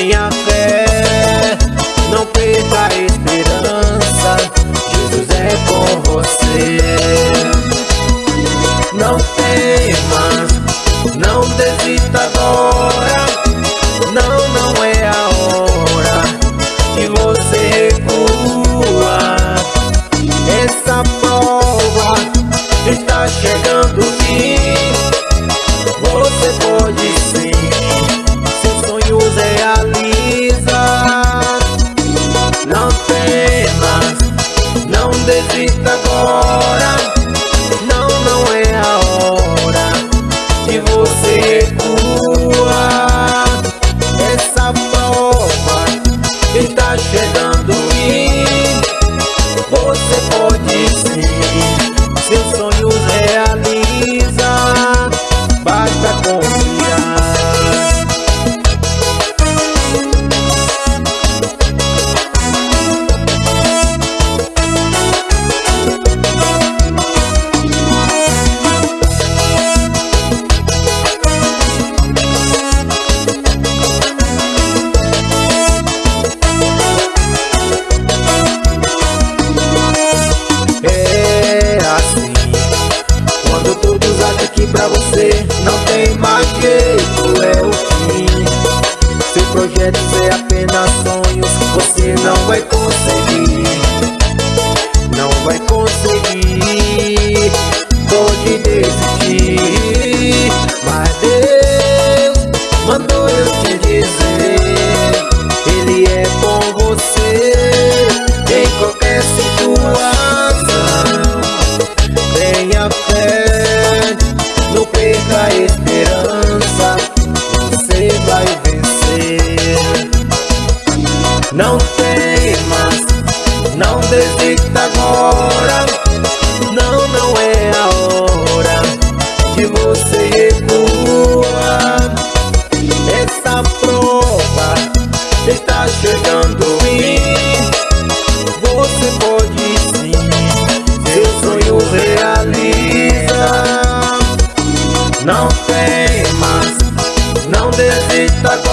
Tenha fé, não perca a esperança. Jesus é com você. Não temas desista agora. pra você. Não tem Não temas, não desista agora. Não, não é a hora que você recua Essa prova está chegando e você pode sim. Seu sonho realiza. Não temas, não desista agora